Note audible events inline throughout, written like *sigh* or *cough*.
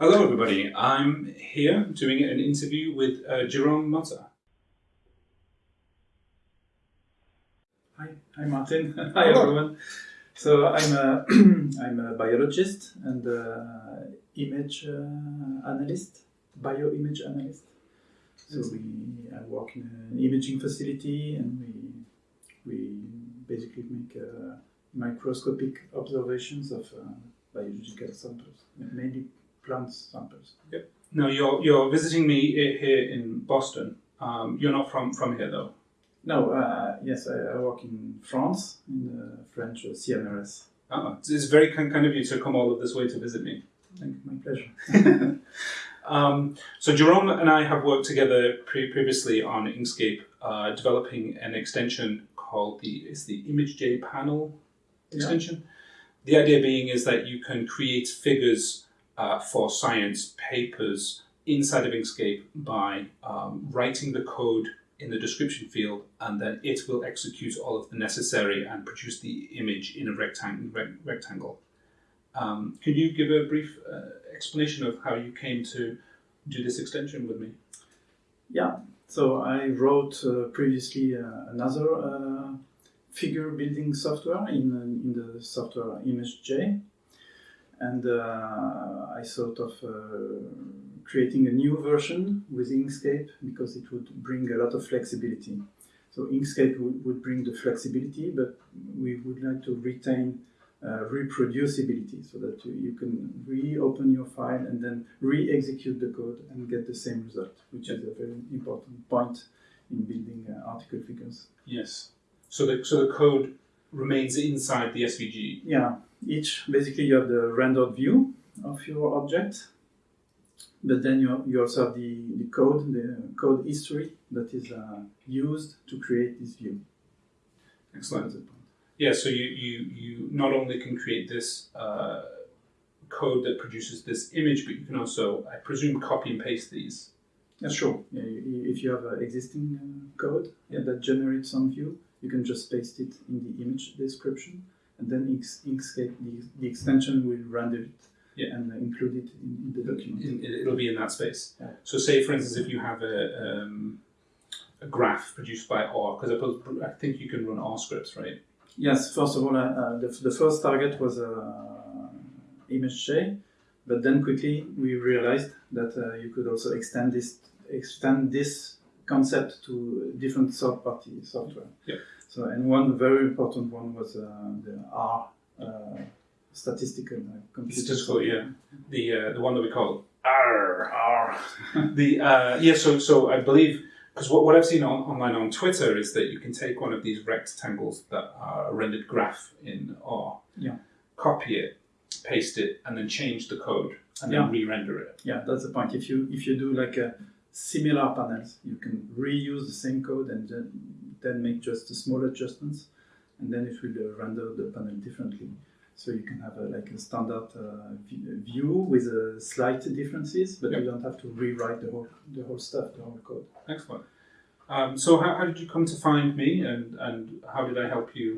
Hello, everybody. I'm here doing an interview with uh, Jerome Mutterer. Hi, hi Martin. *laughs* hi everyone. So I'm a *clears throat* I'm a biologist and uh, image uh, analyst, bioimage analyst. So we I work in an imaging facility and we we basically make uh, microscopic observations of uh, biological samples, mainly plant samples. Yep. Now you're you're visiting me here in Boston. Um, you're not from from here though. No, uh, yes, I, I work in France, in the French uh, CNRS. Oh, it's, it's very kind, kind of you to come all of this way to visit me. Thank you, my pleasure. *laughs* Um, so Jerome and I have worked together pre- previously on Inkscape, uh, developing an extension called the is the ImageJ panel extension. The idea being is that you can create figures uh, for science papers inside of Inkscape by um, writing the code in the description field, and then it will execute all of the necessary and produce the image in a rectang- rec- rectangle. Um, can you give a brief uh, explanation of how you came to do this extension with me? Yeah, so I wrote uh, previously uh, another uh, figure building software in, in the software ImageJ, and uh, I thought of uh, creating a new version with Inkscape because it would bring a lot of flexibility. So Inkscape would, bring the flexibility, but we would like to retain uh, reproducibility so that you, you can reopen your file and then re-execute the code and get the same result, which is a very important point in building uh, article figures. Yes. So the so the code remains inside the SVG. Yeah, each basically you have the rendered view of your object, but then you, you also have the, the code, the code history that is uh, used to create this view. Excellent. Yeah. So you you you not only can create this uh, code that produces this image, but you can also, I presume, copy and paste these. Yeah, sure. Yeah, if you have an existing uh, code yeah, that generates some view, you can just paste it in the image description, and then Inkscape, the, the extension will render it Yeah. and uh, include it in, in the document. In, it'll be in that space. Yeah. So, say for instance, if you have a um, a graph produced by R, because I, I think you can run R scripts, right? Yes, first of all, uh, uh, the, the first target was uh, ImageJ, but then quickly we realized that uh, you could also extend this extend this concept to different third-party software. Yeah. So, and one very important one was uh, the R uh, statistical uh, computer. Statistical, yeah. The uh, the one that we call R R. *laughs* the uh, yeah. So so I believe because what, what I've seen on, online on Twitter is that you can take one of these rectangles that are a rendered graph in R, Yeah. copy it, paste it, and then change the code and then re-render it. Yeah, that's the point. If you if you do like a similar panels, you can reuse the same code and then, then make just small adjustments, and then it will uh, render the panel differently. So you can have a, like a standard uh, view with uh, slight differences, but Yep. you don't have to rewrite the whole the whole stuff, the whole code. Excellent. Um, so how, how did you come to find me, and and how did I help you?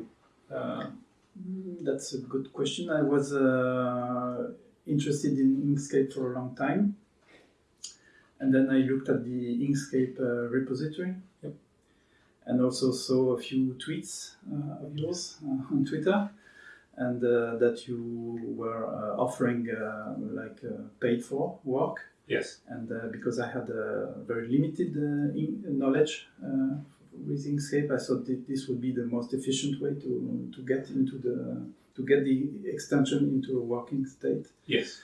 Uh, Mm, That's a good question. I was uh, interested in Inkscape for a long time. And then I looked at the Inkscape uh, repository. And also saw a few tweets uh, of yours uh, on Twitter. And uh, that you were uh, offering uh, like uh, paid for work. yes. And uh, because I had a very limited uh, in- knowledge uh, with Inkscape, I thought that this would be the most efficient way to, to get into the to get the extension into a working state. Yes.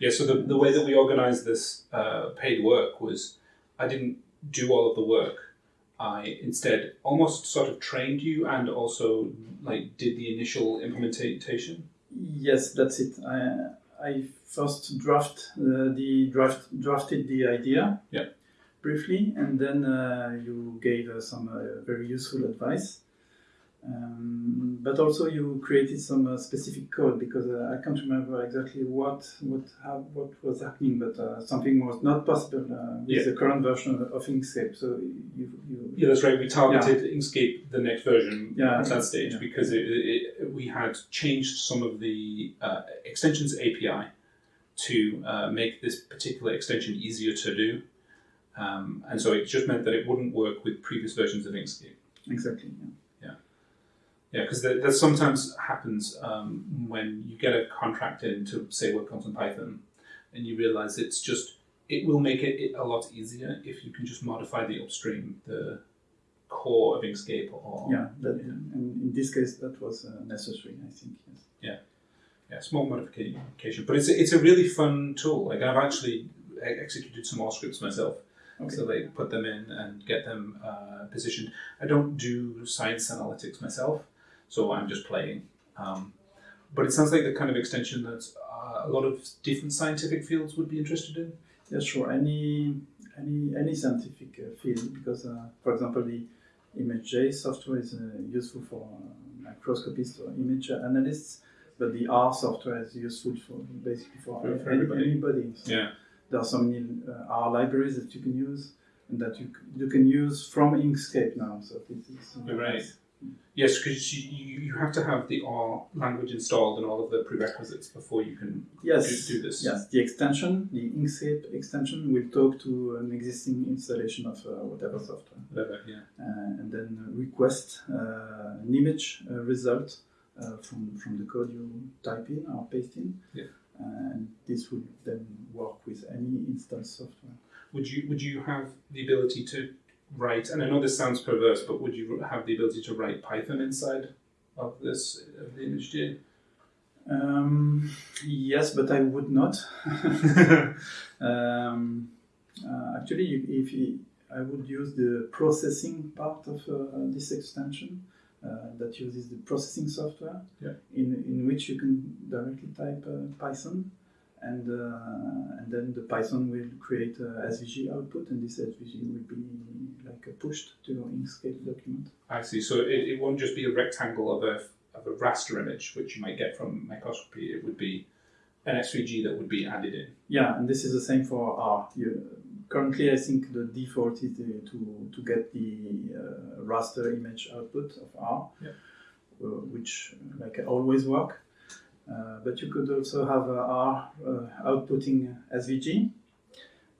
Yeah, so the, the way that we organized this uh, paid work was I didn't do all of the work. I instead almost sort of trained you and also like did the initial implementation. Yes, that's it. I, I first draft uh, the draft drafted the idea Yeah. briefly, and then uh, you gave uh, some uh, very useful advice. Um, but also you created some uh, specific code because uh, I can't remember exactly what what how, what was happening, but uh, something was not possible uh, with Yeah. the current version of, of Inkscape. So you, you Yeah, that's right. We targeted Inkscape the next version Yeah, at that stage yeah. because it, it, we had changed some of the uh, extensions API to uh, make this particular extension easier to do. Um, and so it just meant that it wouldn't work with previous versions of Inkscape. Exactly. Yeah. Yeah, because that, that sometimes happens um, when you get a contract in to say work on some Python, and you realize it's just it will make it, it a lot easier if you can just modify the upstream, the core of Inkscape. Or Yeah. That, and in this case, that was uh, necessary. I think. Yes. yeah, small modification. But it's a, it's a really fun tool. Like I've actually executed some more scripts myself. Okay. So like put them in and get them uh, positioned. I don't do science analytics myself, so I'm just playing. Um, but it sounds like the kind of extension that uh, a lot of different scientific fields would be interested in. Yeah, sure. Any any any scientific uh, field, because uh, for example, the ImageJ software is uh, useful for uh, microscopists or image analysts, but the R software is useful for basically for, For- for any- everybody. anybody. So Yeah. There are so many uh, R libraries that you can use and that you you can use from Inkscape now. So this is uh, right. nice. Yes, because you, you have to have the R language installed and all of the prerequisites before you can Yes. do, do this. Yes, the extension, the Inkscape extension, will talk to an existing installation of uh, whatever software. Whatever, yeah. uh, and then request uh, an image uh, result uh, from, from the code you type in or paste in. Yeah. and this would then work with any installed software. Would you would you have the ability to write? And I know this sounds perverse, but would you have the ability to write Python inside of this of the image JIT? Um, yes, but I would not. *laughs* um, uh, actually, if I would use the processing part of uh, this extension uh, that uses the processing software, Yeah. in, in which you can directly type uh, Python, and uh, and then the Python will create a SVG output, and this SVG will be like pushed to your Inkscape document. I see. So it, it won't just be a rectangle of a of a raster image, which you might get from microscopy. It would be an SVG that would be added in. Yeah, and this is the same for R. You, currently, I think the default is the, to, to get the uh, raster image output of R, Yeah. uh, which like always work. Uh, but you could also have uh, R uh, outputting SVG,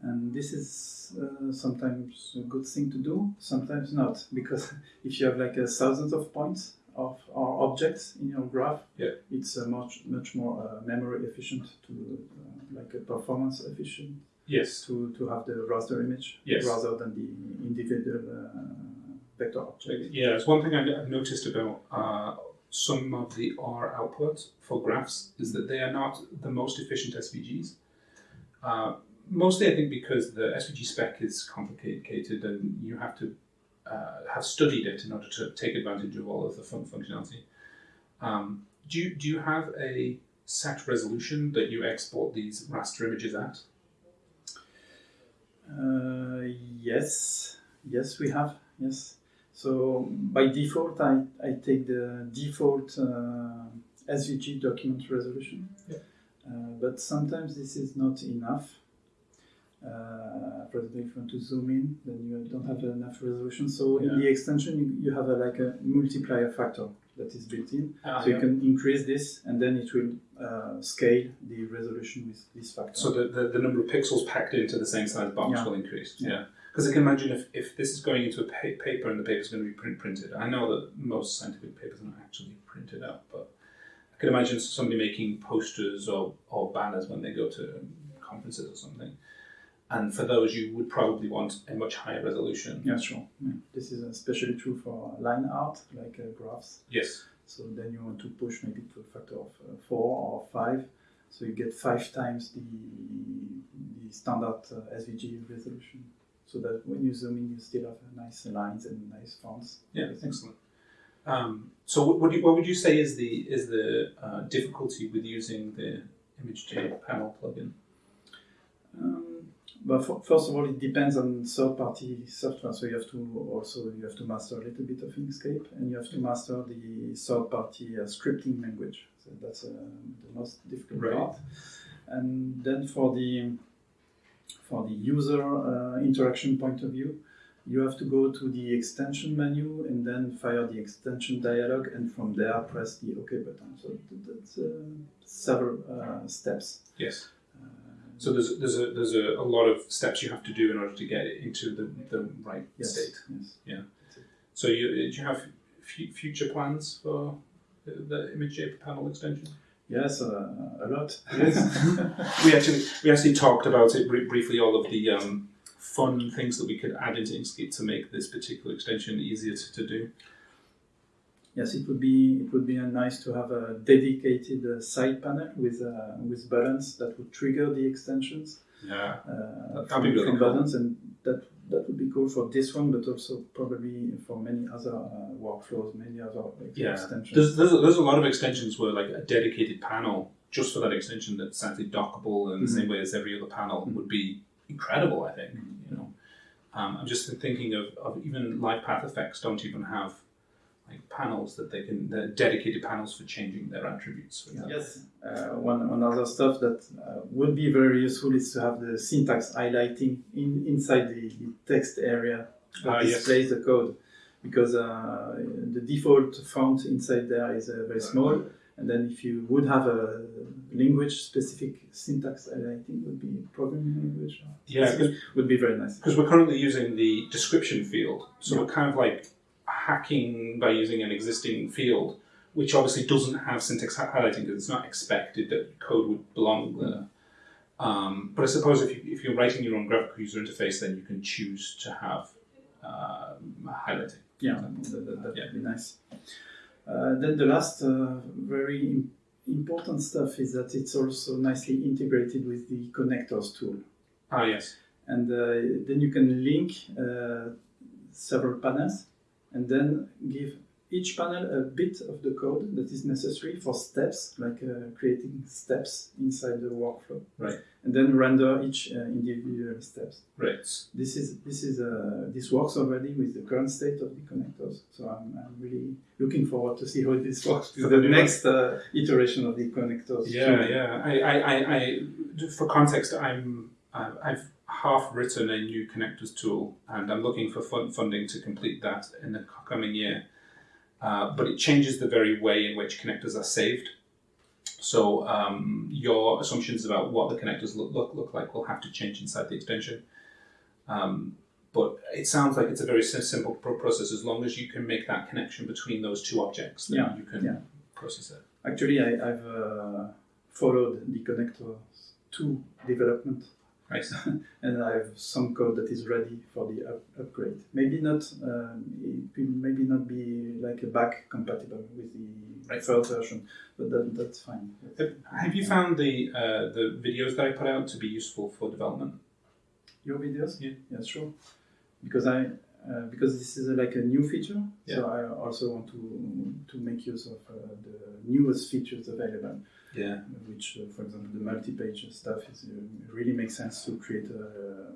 and this is uh, sometimes a good thing to do, sometimes not, because *laughs* if you have like a thousands of points of or objects in your graph, Yeah. it's uh, much much more uh, memory efficient to uh, like a performance efficient Yes. to, to have the raster image Yes. rather than the individual uh, vector object. Yeah, it's one thing I- I've noticed about uh, some of the R output for graphs is that they are not the most efficient SVGs. Uh, mostly, I think, because the SVG spec is complicated and you have to uh, have studied it in order to take advantage of all of the fun functionality. Um, do you do you have a set resolution that you export these raster images at? Uh, yes, yes, we have. Yes. So by default, I, I take the default uh, SVG document resolution. Yeah. Uh, but sometimes this is not enough. Uh, for example, if you want to zoom in, then you don't have enough resolution. So in the extension, you, you have a, like a multiplier factor that is built in. Ah, so you can increase this, and then it will uh, scale the resolution with this factor. So the, the, the number of pixels packed into the same size box Yeah. will increase. Yeah. Because I can imagine if, if this is going into a pa- paper and the paper is going to be print printed. I know that most scientific papers are not actually printed out, but I can imagine somebody making posters or, or banners when they go to conferences or something. And for those, you would probably want a much higher resolution. Yeah, sure. Yeah. This is especially true for line art, like uh, graphs. Yes. So then you want to push maybe to a factor of uh, four or five, so you get five times the the standard uh, SVG resolution. So that when you zoom in, you still have nice lines and nice fonts. Yeah, excellent. Um, so what would you what would you say is the is the uh, difficulty with using the ImageJ panel plugin? Um, but f- first of all, it depends on third-party software. So you have to also you have to master a little bit of Inkscape, and you have to master the third-party uh, scripting language. So that's uh, the most difficult Right. part. And then for the for the user uh, interaction point of view, you have to go to the extension menu and then fire the extension dialog, and from there press the OK button. So that's uh, several uh, steps. Yes. Uh, So there's there's a there's a, a lot of steps you have to do in order to get it into the, the right yes, state. yes. So you do you have f- future plans for the, the ImageJ panel extension? Yes, uh, a lot. *laughs* we actually we actually talked about it br- briefly. All of the um, fun things that we could add into Inkscape to make this particular extension easier to, to do. Yes, it would be it would be nice to have a dedicated uh, side panel with uh, with buttons that would trigger the extensions Yeah. uh, from, be really from cool. buttons, and that that would be cool for this one, but also probably for many other uh, workflows, many other like, Yeah. extensions. There's, there's, a, there's a lot of extensions where like a dedicated panel just for that extension that's actually dockable in the Mhm. same way as every other panel would be incredible. I think you know. Um, I'm just thinking of, of even live path effects don't even have like panels that they can they're dedicated panels for changing their attributes. For example. Yes, uh, one, one other stuff that uh, would be very useful is to have the syntax highlighting in, inside the, the text area that Ah, yes. displays the code. Because uh, the default font inside there is uh, very small, and then if you would have a language specific syntax highlighting, would be programming language, Yeah, specific, would be very nice. because we're currently using the description field, so Yeah. we're kind of like hacking by using an existing field, which obviously doesn't have syntax highlighting because it's not expected that code would belong there. Um, but I suppose if, you, if you're writing your own graphical user interface, then you can choose to have um, highlighting. Yeah, that, that, that Yeah. would be nice. Uh, then the last uh, very important stuff is that it's also nicely integrated with the connectors tool. Ah, yes. And uh, then you can link uh, several panels and then give each panel a bit of the code that is necessary for steps, like uh, creating steps inside the workflow. Right. And then render each uh, individual steps. Right. This is this is uh, this works already with the current state of the connectors. So I'm, I'm really looking forward to see how this works with the next uh, iteration of the connectors. Yeah, yeah. I, I, I, I, for context, I'm, uh, I've half written a new connectors tool, and I'm looking for fun, funding to complete that in the coming year. Uh, but it changes the very way in which connectors are saved. So um, your assumptions about what the connectors look, look, look like will have to change inside the extension. Um, but it sounds like it's a very simple process as long as you can make that connection between those two objects, then Yeah, you can yeah. process it. Actually, I, I've uh, followed the connectors to development, Right. *laughs* and I have some code that is ready for the up- upgrade. Maybe not. Um, it will maybe not be like a back compatible with the Right. third version, but that, that's fine. Have, you found the uh, the videos that I put out to be useful for development? Your videos? Yeah. Yeah, sure. Because I uh, because this is like a new feature, Yeah. so I also want to to make use of uh, the newest features available. Yeah. Which, uh, for example, the multi-page stuff is uh, really makes sense to create a,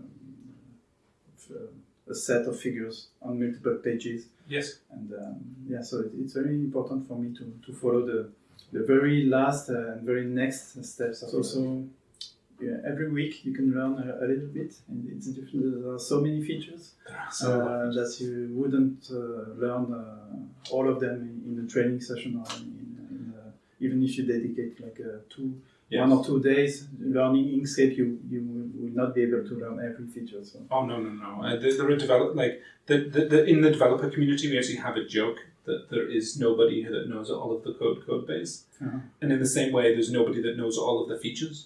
a, set of figures on multiple pages, Yes. and um, yeah, so it, it's very important for me to, to follow the the very last uh, and very next steps. So, so yeah, every week you can learn a, a little bit, and it's different. There are so many features So uh, that you wouldn't uh, learn uh, all of them in, in a training session or in, uh, even if you dedicate like uh, two, yes. one or two days learning Inkscape, you you will not be able to learn every feature. So Oh no no no! Uh, there, there are develop like the, the, the in the developer community we actually have a joke that there is nobody that knows all of the code code base, Uh-huh. and in the same way, there's nobody that knows all of the features,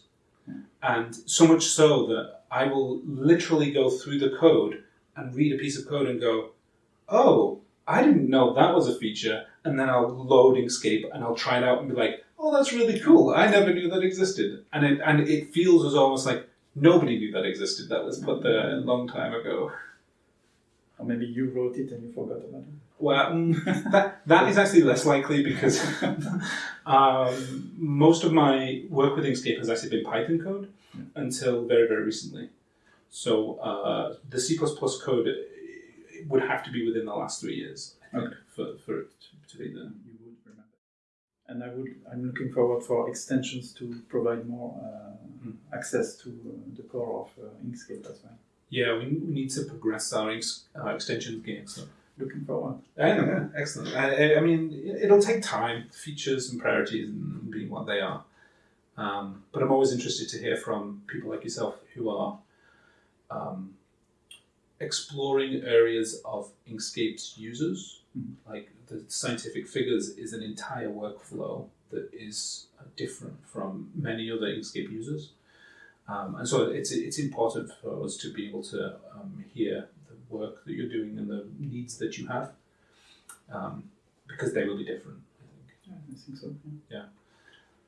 Yeah. and so much so that I will literally go through the code and read a piece of code and go, oh, I didn't know that was a feature, and then I'll load Inkscape and I'll try it out and be like, oh, that's really cool. I never knew that existed, and it and it feels as almost like nobody knew that existed. That was put there a long time ago. or maybe you wrote it and you forgot about it. Well, mm, *laughs* that that is actually less likely because *laughs* um, most of my work with Inkscape has actually been Python code until very very recently. So uh, the C code would have to be within the last three years, I think, for, for it to, be. You would remember. And I would. I'm looking forward for extensions to provide more uh, Mm. access to uh, the core of uh, Inkscape as well. Yeah, we, we need to progress our ex, uh, extensions game. So. Looking forward. Yeah, excellent. I, I- mean, it- it'll take time, features and priorities and being what they are. Um, but I'm always interested to hear from people like yourself who are um, exploring areas of Inkscape's users. Mhm. Like the scientific figures is an entire workflow that is uh, different from many other Inkscape users. Um, and so it's, it's important for us to be able to um, hear the work that you're doing and the needs that you have um, because they will be different, I think. Yeah, I think so. yeah.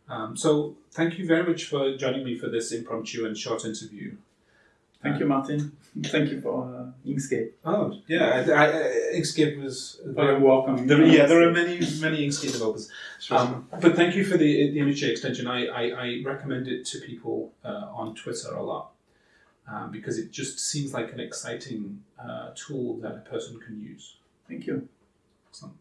Um, so thank you very much for joining me for this impromptu and short interview. Thank you, Martin. Thank you for uh, Inkscape. Oh yeah, I, I, Inkscape was your work there, yeah, there are many *laughs* many Inkscape developers. Um, but thank you for the the ImageJ extension. I, I, I recommend it to people uh, on Twitter a lot um, because it just seems like an exciting uh, tool that a person can use. Thank you. Excellent.